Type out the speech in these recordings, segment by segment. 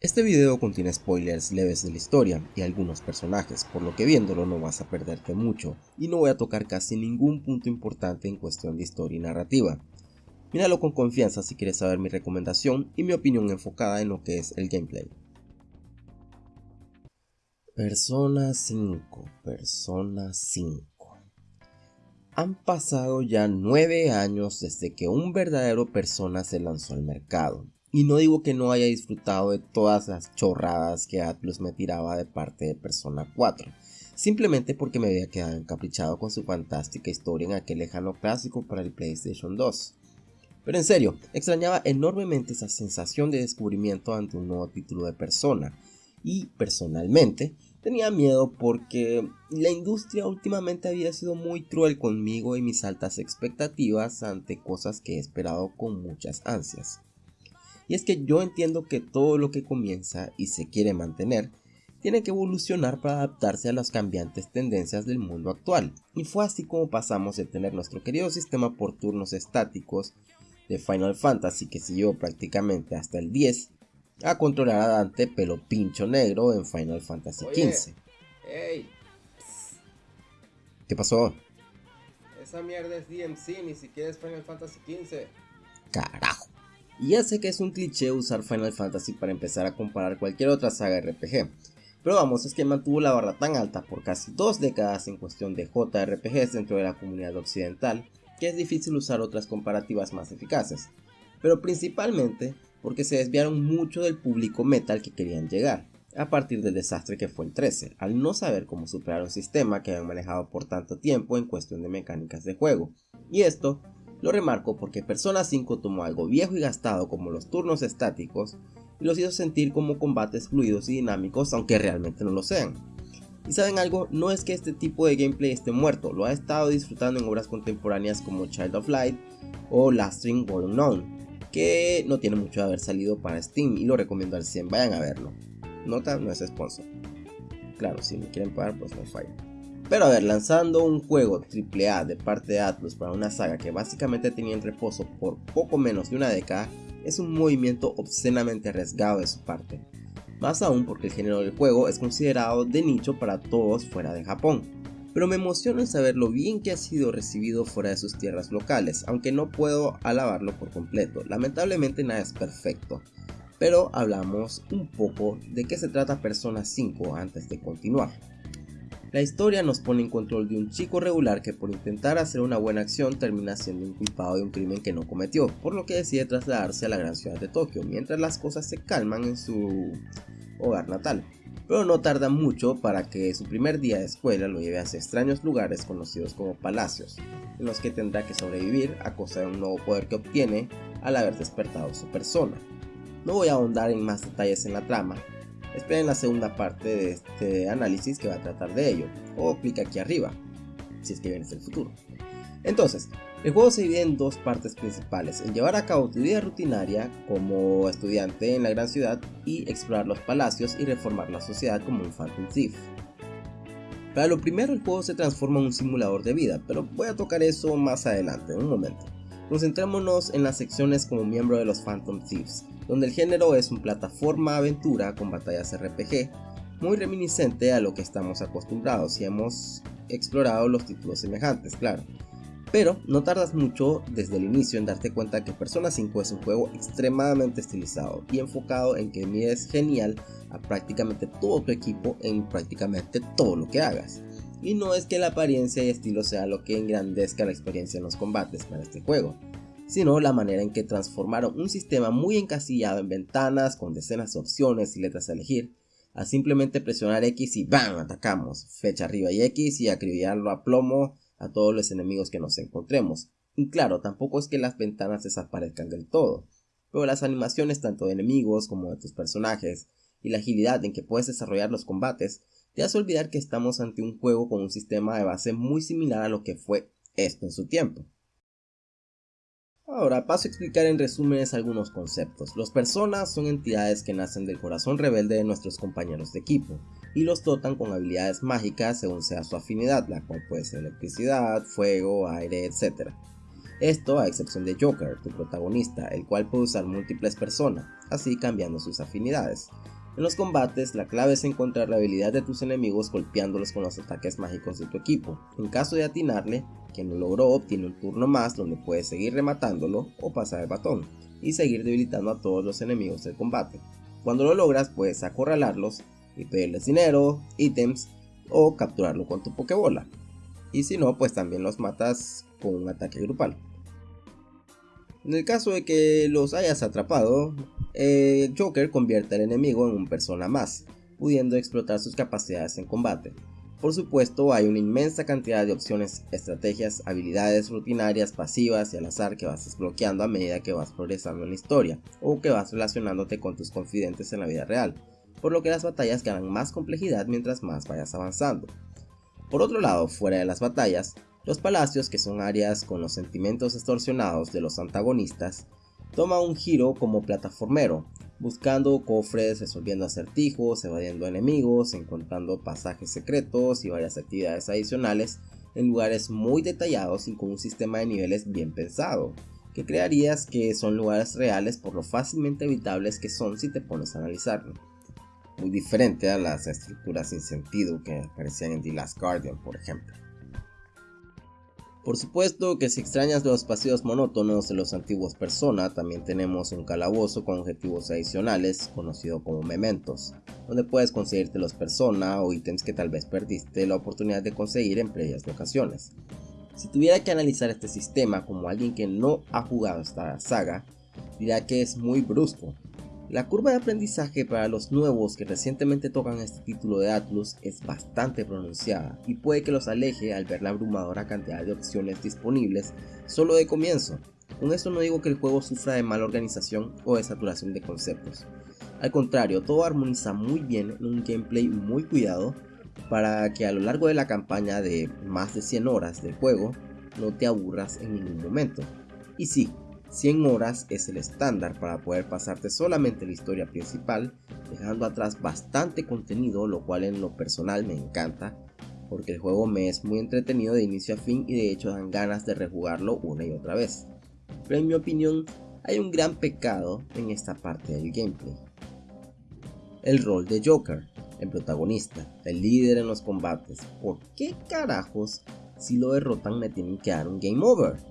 Este video contiene spoilers leves de la historia y algunos personajes, por lo que viéndolo no vas a perderte mucho, y no voy a tocar casi ningún punto importante en cuestión de historia y narrativa. Míralo con confianza si quieres saber mi recomendación y mi opinión enfocada en lo que es el gameplay. Persona 5, Persona 5. Han pasado ya 9 años desde que un verdadero Persona se lanzó al mercado, y no digo que no haya disfrutado de todas las chorradas que Atlus me tiraba de parte de Persona 4, simplemente porque me había quedado encaprichado con su fantástica historia en aquel lejano clásico para el PlayStation 2. Pero en serio, extrañaba enormemente esa sensación de descubrimiento ante un nuevo título de Persona, y personalmente tenía miedo porque la industria últimamente había sido muy cruel conmigo y mis altas expectativas ante cosas que he esperado con muchas ansias. Y es que yo entiendo que todo lo que comienza y se quiere mantener tiene que evolucionar para adaptarse a las cambiantes tendencias del mundo actual. Y fue así como pasamos de tener nuestro querido sistema por turnos estáticos de Final Fantasy que siguió prácticamente hasta el 10 a controlar a Dante pelo pincho negro en Final Fantasy XV. ¿Qué pasó? Esa mierda es DMC, ni siquiera es Final Fantasy XV. Carajo. Y ya sé que es un cliché usar Final Fantasy para empezar a comparar cualquier otra saga RPG, pero vamos, es que mantuvo la barra tan alta por casi dos décadas en cuestión de JRPGs dentro de la comunidad occidental, que es difícil usar otras comparativas más eficaces, pero principalmente porque se desviaron mucho del público metal que querían llegar, a partir del desastre que fue el 13, al no saber cómo superar un sistema que habían manejado por tanto tiempo en cuestión de mecánicas de juego, y esto lo remarco porque Persona 5 tomó algo viejo y gastado como los turnos estáticos y los hizo sentir como combates fluidos y dinámicos aunque realmente no lo sean. Y saben algo, no es que este tipo de gameplay esté muerto, lo ha estado disfrutando en obras contemporáneas como Child of Light o Last String Born Unknown, que no tiene mucho de haber salido para Steam y lo recomiendo al 100, vayan a verlo. Nota, no es sponsor. Claro, si me quieren pagar, pues no falla. Pero a ver, lanzando un juego AAA de parte de Atlus para una saga que básicamente tenía en reposo por poco menos de una década, es un movimiento obscenamente arriesgado de su parte. Más aún porque el género del juego es considerado de nicho para todos fuera de Japón. Pero me emociona saber lo bien que ha sido recibido fuera de sus tierras locales, aunque no puedo alabarlo por completo, lamentablemente nada es perfecto. Pero hablamos un poco de qué se trata Persona 5 antes de continuar. La historia nos pone en control de un chico regular que por intentar hacer una buena acción termina siendo inculpado de un crimen que no cometió, por lo que decide trasladarse a la gran ciudad de Tokio, mientras las cosas se calman en su hogar natal. Pero no tarda mucho para que su primer día de escuela lo lleve hacia extraños lugares conocidos como palacios, en los que tendrá que sobrevivir a costa de un nuevo poder que obtiene al haber despertado su persona. No voy a ahondar en más detalles en la trama, Esperen la segunda parte de este análisis que va a tratar de ello, o clic aquí arriba, si es que vienes el futuro. Entonces, el juego se divide en dos partes principales, en llevar a cabo tu vida rutinaria como estudiante en la gran ciudad y explorar los palacios y reformar la sociedad como un Phantom Thief. Para lo primero el juego se transforma en un simulador de vida, pero voy a tocar eso más adelante, en un momento. Concentrémonos en las secciones como miembro de los Phantom Thieves, donde el género es un plataforma aventura con batallas RPG, muy reminiscente a lo que estamos acostumbrados y hemos explorado los títulos semejantes, claro. Pero no tardas mucho desde el inicio en darte cuenta que Persona 5 es un juego extremadamente estilizado y enfocado en que mides genial a prácticamente todo tu equipo en prácticamente todo lo que hagas. Y no es que la apariencia y estilo sea lo que engrandezca la experiencia en los combates para este juego, sino la manera en que transformaron un sistema muy encasillado en ventanas con decenas de opciones y letras a elegir, a simplemente presionar X y ¡BAM! atacamos, fecha arriba y X y acribillarlo a plomo a todos los enemigos que nos encontremos. Y claro, tampoco es que las ventanas desaparezcan del todo, pero las animaciones tanto de enemigos como de tus personajes y la agilidad en que puedes desarrollar los combates te hace olvidar que estamos ante un juego con un sistema de base muy similar a lo que fue esto en su tiempo. Ahora paso a explicar en resúmenes algunos conceptos. Los personas son entidades que nacen del corazón rebelde de nuestros compañeros de equipo y los dotan con habilidades mágicas según sea su afinidad, la cual puede ser electricidad, fuego, aire, etc. Esto a excepción de Joker, tu protagonista, el cual puede usar múltiples personas, así cambiando sus afinidades. En los combates, la clave es encontrar la habilidad de tus enemigos golpeándolos con los ataques mágicos de tu equipo. En caso de atinarle, quien lo logró obtiene un turno más donde puedes seguir rematándolo o pasar el batón, y seguir debilitando a todos los enemigos del combate. Cuando lo logras, puedes acorralarlos y pedirles dinero, ítems o capturarlo con tu Pokébola. Y si no, pues también los matas con un ataque grupal. En el caso de que los hayas atrapado, eh, Joker convierte al enemigo en un persona más, pudiendo explotar sus capacidades en combate. Por supuesto, hay una inmensa cantidad de opciones, estrategias, habilidades rutinarias, pasivas y al azar que vas desbloqueando a medida que vas progresando en la historia o que vas relacionándote con tus confidentes en la vida real, por lo que las batallas ganan más complejidad mientras más vayas avanzando. Por otro lado, fuera de las batallas, los palacios, que son áreas con los sentimientos distorsionados de los antagonistas, toma un giro como plataformero, buscando cofres, resolviendo acertijos, evadiendo enemigos, encontrando pasajes secretos y varias actividades adicionales en lugares muy detallados y con un sistema de niveles bien pensado, que crearías que son lugares reales por lo fácilmente evitables que son si te pones a analizarlo. Muy diferente a las estructuras sin sentido que aparecían en The Last Guardian, por ejemplo. Por supuesto que si extrañas los paseos monótonos de los antiguos Persona, también tenemos un calabozo con objetivos adicionales, conocido como mementos, donde puedes conseguirte los Persona o ítems que tal vez perdiste la oportunidad de conseguir en previas ocasiones. Si tuviera que analizar este sistema como alguien que no ha jugado esta saga, diría que es muy brusco, la curva de aprendizaje para los nuevos que recientemente tocan este título de Atlus es bastante pronunciada y puede que los aleje al ver la abrumadora cantidad de opciones disponibles solo de comienzo. Con esto no digo que el juego sufra de mala organización o de saturación de conceptos. Al contrario, todo armoniza muy bien en un gameplay muy cuidado para que a lo largo de la campaña de más de 100 horas del juego no te aburras en ningún momento. Y sí, 100 horas es el estándar para poder pasarte solamente la historia principal, dejando atrás bastante contenido, lo cual en lo personal me encanta, porque el juego me es muy entretenido de inicio a fin y de hecho dan ganas de rejugarlo una y otra vez. Pero en mi opinión, hay un gran pecado en esta parte del gameplay. El rol de Joker, el protagonista, el líder en los combates. ¿Por qué carajos si lo derrotan me tienen que dar un game over?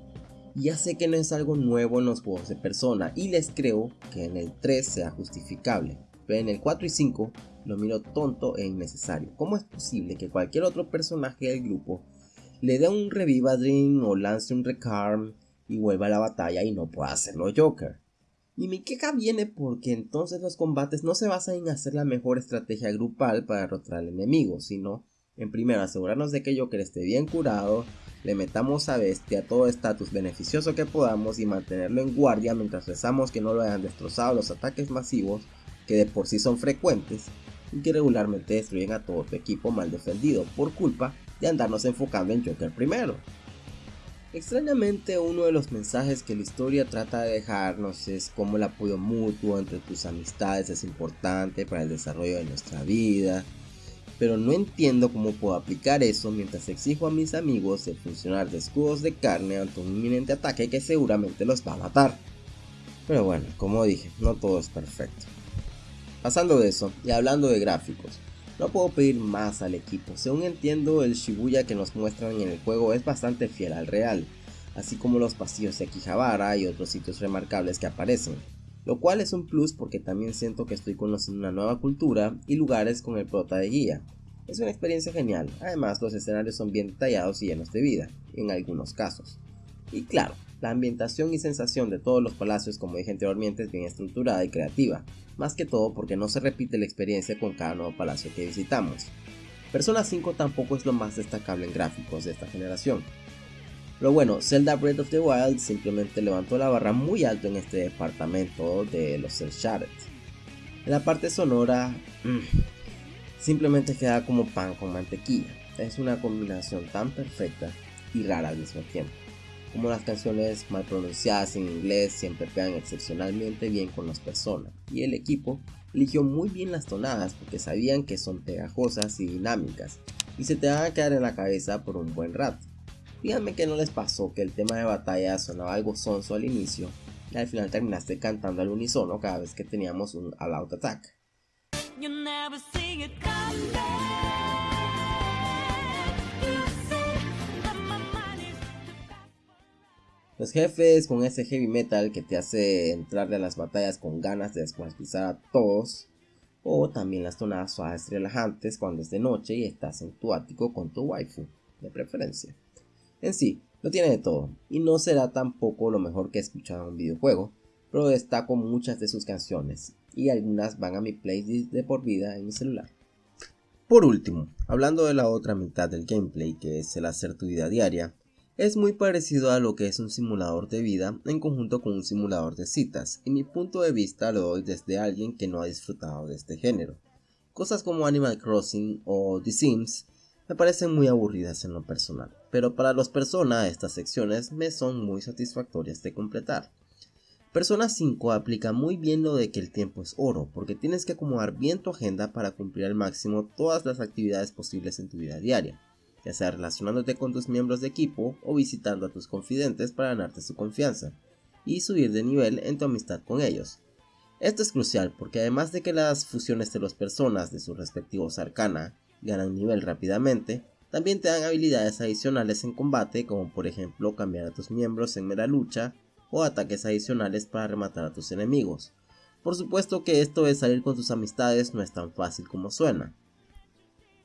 Ya sé que no es algo nuevo en los juegos de persona y les creo que en el 3 sea justificable, pero en el 4 y 5 lo miro tonto e innecesario. ¿Cómo es posible que cualquier otro personaje del grupo le dé un reviva dream o lance un recarm y vuelva a la batalla y no pueda hacerlo Joker? Y mi queja viene porque entonces los combates no se basan en hacer la mejor estrategia grupal para derrotar al enemigo, sino en primero asegurarnos de que Joker esté bien curado le metamos a Bestia todo estatus beneficioso que podamos y mantenerlo en guardia mientras rezamos que no lo hayan destrozado los ataques masivos que de por sí son frecuentes y que regularmente destruyen a todo tu equipo mal defendido por culpa de andarnos enfocando en Joker primero. Extrañamente uno de los mensajes que la historia trata de dejarnos es cómo el apoyo mutuo entre tus amistades es importante para el desarrollo de nuestra vida, pero no entiendo cómo puedo aplicar eso mientras exijo a mis amigos el funcionar de escudos de carne ante un inminente ataque que seguramente los va a matar. Pero bueno, como dije, no todo es perfecto. Pasando de eso, y hablando de gráficos, no puedo pedir más al equipo, según entiendo el Shibuya que nos muestran en el juego es bastante fiel al real, así como los pasillos de Akihabara y otros sitios remarcables que aparecen lo cual es un plus porque también siento que estoy conociendo una nueva cultura y lugares con el prota de guía. Es una experiencia genial, además los escenarios son bien detallados y llenos de vida, en algunos casos. Y claro, la ambientación y sensación de todos los palacios como dije anteriormente es bien estructurada y creativa, más que todo porque no se repite la experiencia con cada nuevo palacio que visitamos. Persona 5 tampoco es lo más destacable en gráficos de esta generación, pero bueno, Zelda Breath of the Wild simplemente levantó la barra muy alto en este departamento de los Cell. En la parte sonora, mm, simplemente queda como pan con mantequilla. Es una combinación tan perfecta y rara al mismo tiempo. Como las canciones mal pronunciadas en inglés siempre pegan excepcionalmente bien con las personas. Y el equipo eligió muy bien las tonadas porque sabían que son pegajosas y dinámicas y se te van a quedar en la cabeza por un buen rato. Díganme que no les pasó que el tema de batalla sonaba algo sonso al inicio y al final terminaste cantando al unísono cada vez que teníamos un All Out Attack. Los jefes con ese heavy metal que te hace entrarle a las batallas con ganas de descuartizar a todos. O también las tonadas suaves relajantes cuando es de noche y estás en tu ático con tu waifu, de preferencia. En sí, lo tiene de todo, y no será tampoco lo mejor que he escuchado en un videojuego, pero destaco muchas de sus canciones, y algunas van a mi playlist de por vida en mi celular. Por último, hablando de la otra mitad del gameplay, que es el hacer tu vida diaria, es muy parecido a lo que es un simulador de vida en conjunto con un simulador de citas, y mi punto de vista lo doy desde alguien que no ha disfrutado de este género. Cosas como Animal Crossing o The Sims me parecen muy aburridas en lo personal, pero para los personas estas secciones me son muy satisfactorias de completar. Persona 5 aplica muy bien lo de que el tiempo es oro, porque tienes que acomodar bien tu agenda para cumplir al máximo todas las actividades posibles en tu vida diaria ya sea relacionándote con tus miembros de equipo o visitando a tus confidentes para ganarte su confianza y subir de nivel en tu amistad con ellos. Esto es crucial porque además de que las fusiones de las personas de sus respectivos arcana ganan nivel rápidamente, también te dan habilidades adicionales en combate como por ejemplo cambiar a tus miembros en mera lucha o ataques adicionales para rematar a tus enemigos. Por supuesto que esto de salir con tus amistades no es tan fácil como suena,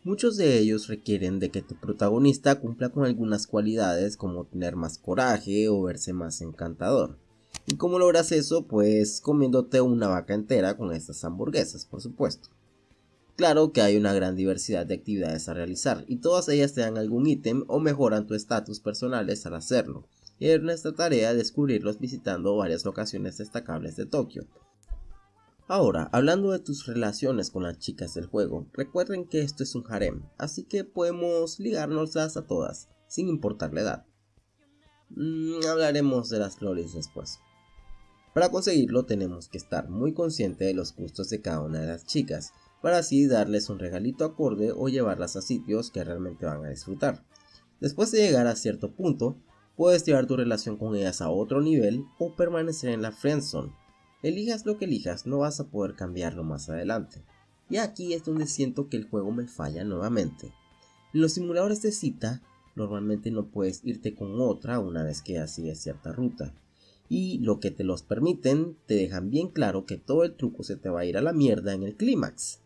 Muchos de ellos requieren de que tu protagonista cumpla con algunas cualidades como tener más coraje o verse más encantador. ¿Y cómo logras eso? Pues comiéndote una vaca entera con estas hamburguesas, por supuesto. Claro que hay una gran diversidad de actividades a realizar y todas ellas te dan algún ítem o mejoran tu estatus personales al hacerlo. Y es nuestra tarea descubrirlos visitando varias locaciones destacables de Tokio, Ahora, hablando de tus relaciones con las chicas del juego, recuerden que esto es un harem, así que podemos ligárnoslas a todas, sin importar la edad. Mm, hablaremos de las flores después. Para conseguirlo tenemos que estar muy consciente de los gustos de cada una de las chicas, para así darles un regalito acorde o llevarlas a sitios que realmente van a disfrutar. Después de llegar a cierto punto, puedes llevar tu relación con ellas a otro nivel o permanecer en la friendzone, Elijas lo que elijas, no vas a poder cambiarlo más adelante. Y aquí es donde siento que el juego me falla nuevamente. En los simuladores de cita, normalmente no puedes irte con otra una vez que ya sigues cierta ruta. Y lo que te los permiten, te dejan bien claro que todo el truco se te va a ir a la mierda en el clímax.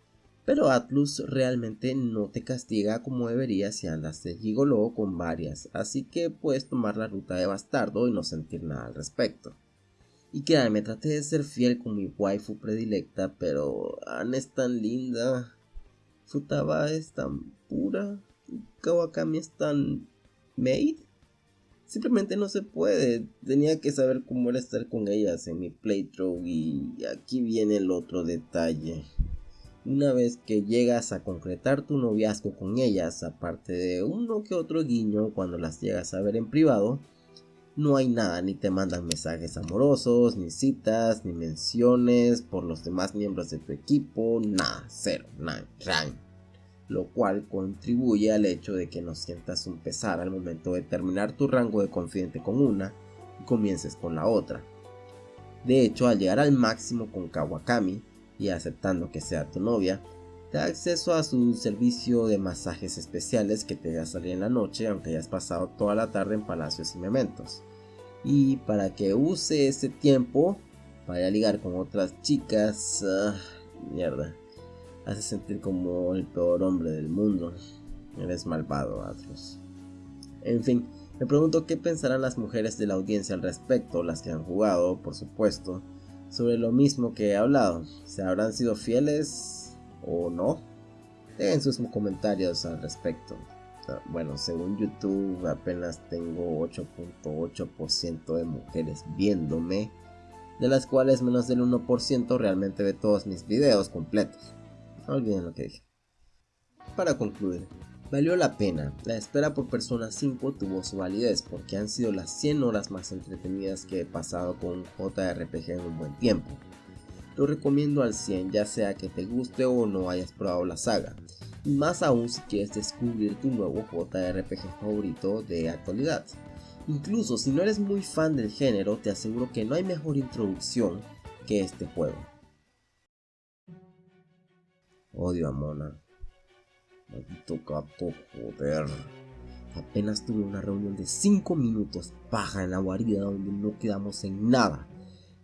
Pero Atlus realmente no te castiga como debería si andas de gigolo con varias, así que puedes tomar la ruta de bastardo y no sentir nada al respecto. Y me traté de ser fiel con mi waifu predilecta, pero Anne es tan linda, Futaba es tan pura, Kawakami es tan made. Simplemente no se puede. Tenía que saber cómo era estar con ellas en mi playthrough y aquí viene el otro detalle. Una vez que llegas a concretar tu noviazgo con ellas, aparte de uno que otro guiño cuando las llegas a ver en privado, no hay nada, ni te mandan mensajes amorosos, ni citas, ni menciones por los demás miembros de tu equipo, nada, cero, nada, Lo cual contribuye al hecho de que no sientas un pesar al momento de terminar tu rango de confidente con una y comiences con la otra. De hecho, al llegar al máximo con Kawakami y aceptando que sea tu novia, te da acceso a su servicio de masajes especiales que te a salir en la noche aunque hayas pasado toda la tarde en palacios y mementos. Y para que use ese tiempo para ligar con otras chicas, ah, mierda, hace sentir como el peor hombre del mundo. Eres malvado, Atlas. En fin, me pregunto qué pensarán las mujeres de la audiencia al respecto, las que han jugado, por supuesto, sobre lo mismo que he hablado. ¿Se habrán sido fieles o no. Dejen sus comentarios al respecto. Bueno, según YouTube apenas tengo 8.8% de mujeres viéndome, de las cuales menos del 1% realmente ve todos mis videos completos. No olviden lo que dije. Para concluir, valió la pena. La espera por Persona 5 tuvo su validez porque han sido las 100 horas más entretenidas que he pasado con JRPG en un buen tiempo lo recomiendo al 100 ya sea que te guste o no hayas probado la saga. Y más aún si quieres descubrir tu nuevo JRPG favorito de actualidad. Incluso si no eres muy fan del género, te aseguro que no hay mejor introducción que este juego. Odio a Mona. Maldito gato, joder. Apenas tuve una reunión de 5 minutos, paja en la guarida donde no quedamos en nada.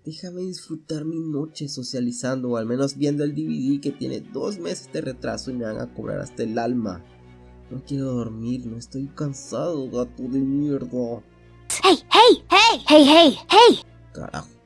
Déjame disfrutar mi noche socializando o al menos viendo el DVD que tiene dos meses de retraso y me van a cobrar hasta el alma. No quiero dormir, no estoy cansado, gato de mierda. Hey, hey, hey, hey, hey, hey. Carajo.